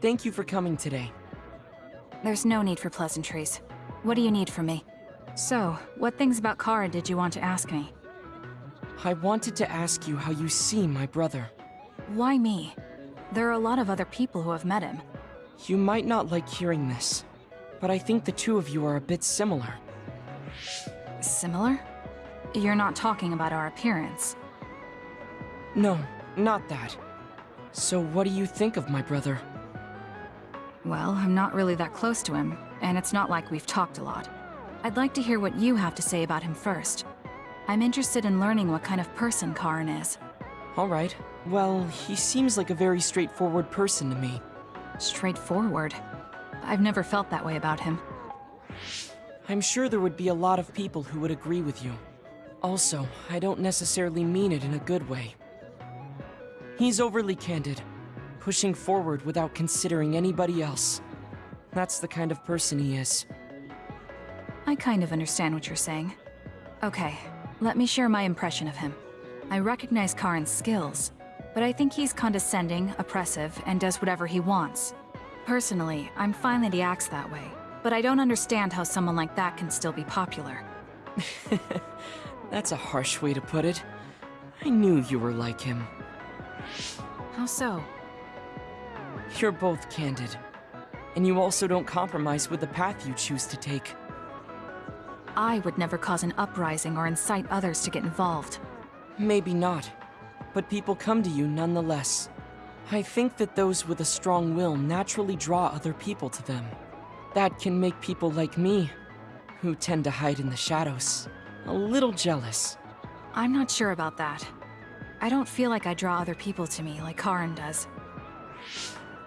Thank you for coming today. There's no need for pleasantries. What do you need from me? So, what things about Karin did you want to ask me? I wanted to ask you how you see my brother. Why me? There are a lot of other people who have met him. You might not like hearing this, but I think the two of you are a bit similar. Similar? You're not talking about our appearance. No, not that. So what do you think of my brother? Well, I'm not really that close to him, and it's not like we've talked a lot. I'd like to hear what you have to say about him first. I'm interested in learning what kind of person Karin is. Alright. Well, he seems like a very straightforward person to me. Straightforward. I've never felt that way about him. I'm sure there would be a lot of people who would agree with you. Also, I don't necessarily mean it in a good way. He's overly candid, pushing forward without considering anybody else. That's the kind of person he is. I kind of understand what you're saying. Okay, let me share my impression of him. I recognize Karin's skills, but I think he's condescending, oppressive, and does whatever he wants. Personally, I'm fine that he acts that way, but I don't understand how someone like that can still be popular. That's a harsh way to put it. I knew you were like him. How so? You're both candid. And you also don't compromise with the path you choose to take. I would never cause an uprising or incite others to get involved. Maybe not. But people come to you nonetheless. I think that those with a strong will naturally draw other people to them. That can make people like me, who tend to hide in the shadows, a little jealous. I'm not sure about that. I don't feel like I draw other people to me like Karin does.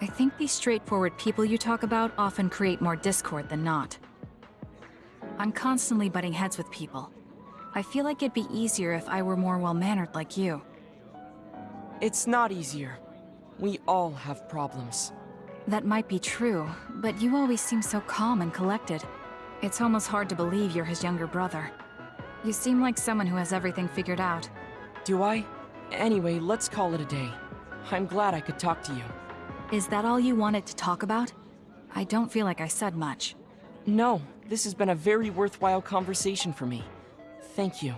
I think these straightforward people you talk about often create more discord than not. I'm constantly butting heads with people. I feel like it'd be easier if I were more well-mannered like you. It's not easier. We all have problems. That might be true, but you always seem so calm and collected. It's almost hard to believe you're his younger brother. You seem like someone who has everything figured out. Do I? Anyway, let's call it a day. I'm glad I could talk to you. Is that all you wanted to talk about? I don't feel like I said much. No, this has been a very worthwhile conversation for me. Thank you.